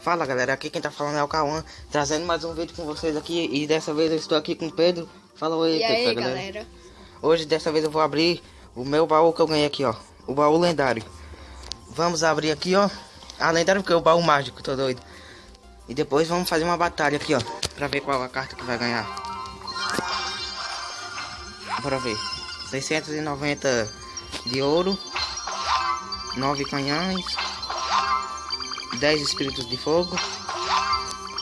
Fala galera, aqui quem tá falando é o Cauã, trazendo mais um vídeo com vocês aqui e dessa vez eu estou aqui com o Pedro. Fala oi, e Pedro, aí, galera. galera. Hoje dessa vez eu vou abrir o meu baú que eu ganhei aqui, ó. O baú lendário. Vamos abrir aqui, ó. Ah, lendário porque é o baú mágico, tô doido. E depois vamos fazer uma batalha aqui, ó. Pra ver qual a carta que vai ganhar. Bora ver. 690 de ouro. 9 canhões. 10 espíritos de fogo.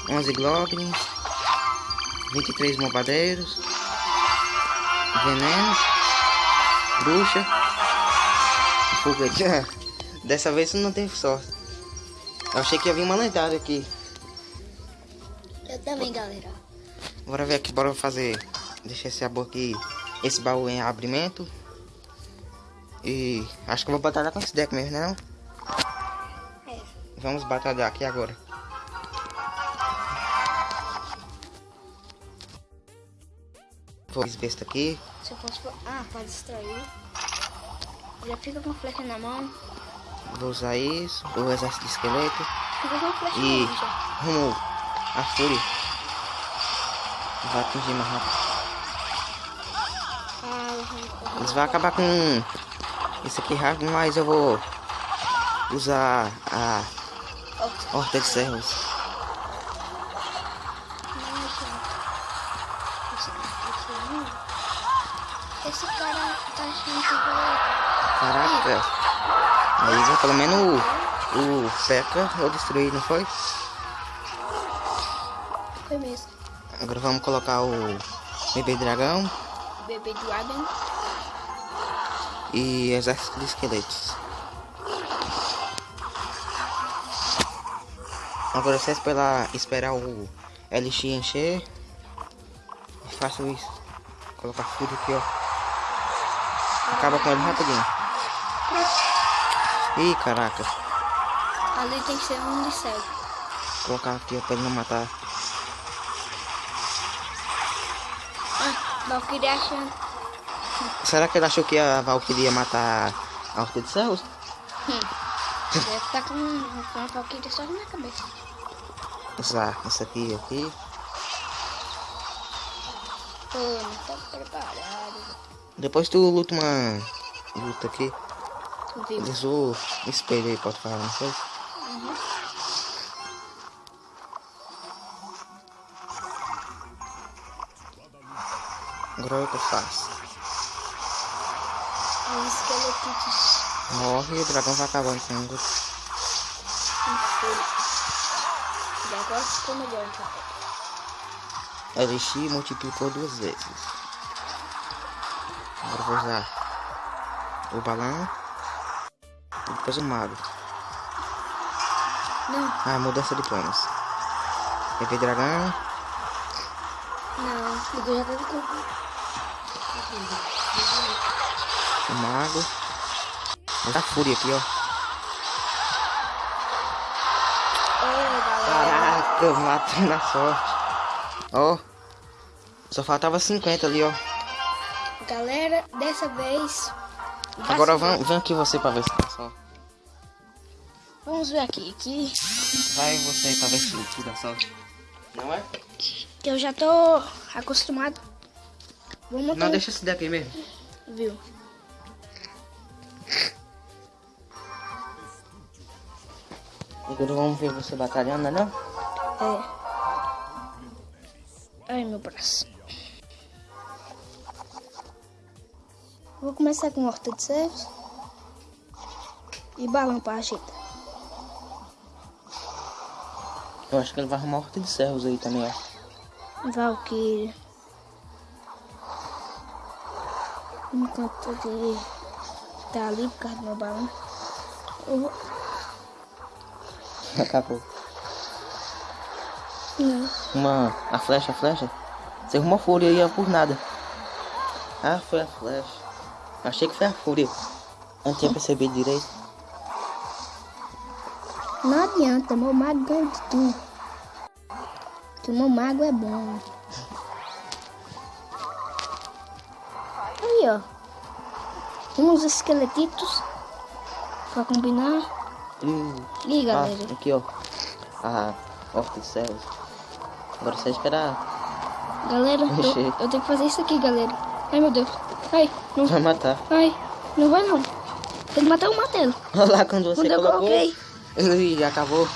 11 goblins. 23 mobadeiros. Veneno. Bruxa. E foguete. Dessa vez não teve sorte. Eu achei que ia vir uma lendária aqui. Eu também, galera. Bora ver aqui, bora fazer. Deixa esse baú aqui. Esse baú em abrimento. E acho que eu vou batalhar com esse deck mesmo, né? Não? É. Vamos batalhar aqui agora. Vou besta aqui. Se eu posso. Ah, pode distrair. Já fica com flecha na mão. Vou usar isso. O exército de esqueleto. Fica com flecha E na mão já. rumo a fúria. Vai atingir mais rápido. Ah, Eles vão acabar com isso aqui rápido, mas eu vou usar a horta de servos. Esse cara tá achando que vai. Caraca. Aí já pelo menos o, o Peca eu destruí, não foi? Foi mesmo. Agora vamos colocar o bebê dragão Bebê Dragon. e exército de esqueletos. Agora é só esperar, esperar o LX encher. E faço isso. Colocar fúria aqui, ó. Acaba com ele rapidinho. Ih, caraca. Ali tem que ser um de cego. Colocar aqui ó, pra ele não matar. Ah, Valkyrie achando. Será que ele achou que a Valkyrie ia matar a Horta de Céus? Hum. Deve estar com, com a Valkyrie só na cabeça. Usar isso aqui aqui. Pô, não tá preparado. Depois tu luta uma luta aqui. Eles o espelho aí, pode falar, não sei. Uhum. Agora é o que eu faço. Os esqueletitos Morre o dragão vai o em. E agora ficou melhor, então. LX multiplicou duas vezes. Agora eu vou usar o balão. E depois o mago. Não, Ah, mudança de planos. Bebê dragão. não. O já tá com. O mago. Dar fúria aqui, ó. Caraca, matou na sorte. Ó. Só faltava 50 ali, ó. Galera, dessa vez. Agora ser- vem, vem aqui você pra ver se dá sorte. Vamos ver aqui. Que, Vai você pra ver se dá sorte. Não é? que eu já tô acostumado. Vamos Não, deixa esse daqui mesmo. Viu? Agora vamos ver você batalhando, né? É. Ai, meu braço. Vou começar com horta de servos. E balão pra ajeitar. Eu acho que ele vai arrumar horta de servos aí também, ó. Valkyrie. Enquanto ele tá ali por causa do meu balão. Eu vou... Acabou. Não. Uma. A flecha, a flecha. Você arrumou fúria aí ó, por nada. Ah, foi a flecha. Achei que foi a fúria. Não tinha percebido direito. Não adianta, meu mago ganha de tudo. Que meu mago é bom. Aí, ó. Uns esqueletitos. Pra combinar. Ih, Ah, galera. aqui, ó. a of the cells. Agora é só esperar. Galera, eu, eu tenho que fazer isso aqui, galera. Ai, meu Deus. Ai, não, Vai matar. ai, não vai não. Tem que matar eu matei ele. Olha lá quando você Quando colocou. coloquei. Ele acabou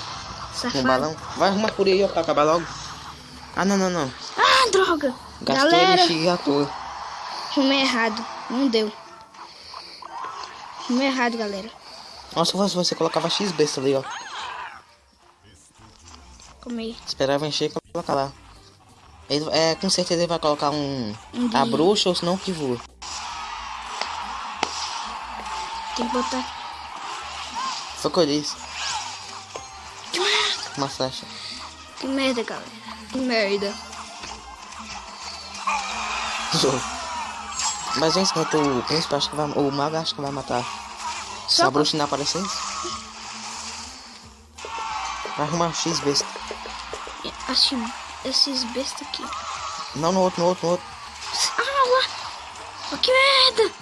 Safado. o balão. Vai arrumar por aí, ó, pra acabar logo. Ah, não, não, não. Ah, droga. Gastei galera, energia à toa. arrumei errado. Não deu. Arrumei errado, galera. Nossa, se você colocava X besta ali, ó. Comei. Esperava encher e colocar lá. Ele, é, com certeza ele vai colocar um. Um A bruxa ou senão o que voa. Tem que botar. Foi o que eu disse. Uma flecha. Que merda, galera. Que merda. Mas esquenta o príncipe, acho que vai. O mago acho que vai matar. Se a bruxa não aparecer. Vai arrumar um X besta. Acho esses bestas aqui. Não no outro, no outro, no outro. Ah, lá. Que merda.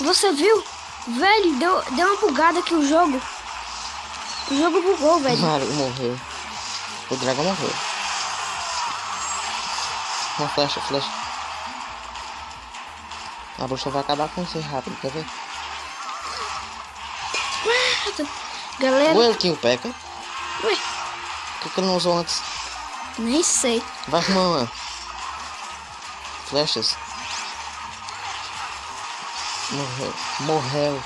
Você viu? Velho, deu, deu uma bugada aqui o jogo. O jogo bugou, velho. Mario morreu. O dragão morreu. Uma flecha, flecha. A bruxa vai acabar com você rápido, quer ver? Merda. Galera, Ou ele tinha o P.E.K.K.A. ué, Por que, que ele não usou antes? nem sei. Vai arrumar uma. Flechas. Morreu. Morreu.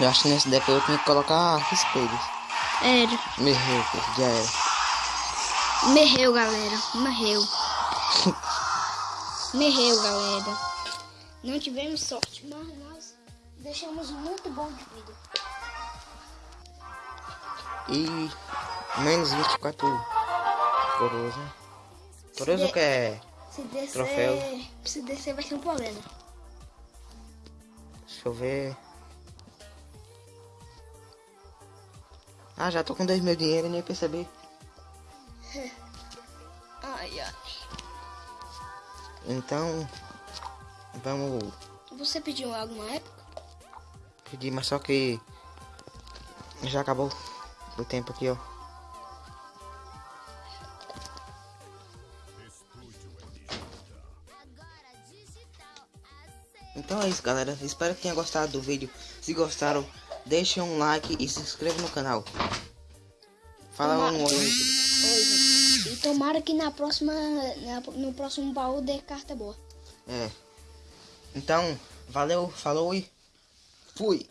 Eu acho que nesse deck eu tinha que colocar espelhos. Era. Morreu, já era. Morreu, galera. Morreu. Morreu, galera. Não tivemos sorte, mas nós deixamos muito bom de vida. E menos 24 coroas, né? Coroas o que é? Se descer, Troféu. se descer vai ser um problema. Deixa eu ver. Ah, já tô com dois mil dinheiro e nem percebi. Então, vamos Você pediu alguma época? pedir, mas só que já acabou o tempo aqui, ó. Então é isso, galera. Espero que tenham gostado do vídeo. Se gostaram, deixem um like e se inscrevam no canal. Fala um oi. Oi. E tomara que na próxima, na- no próximo baú dê carta boa. É. Então, valeu, falou e fui.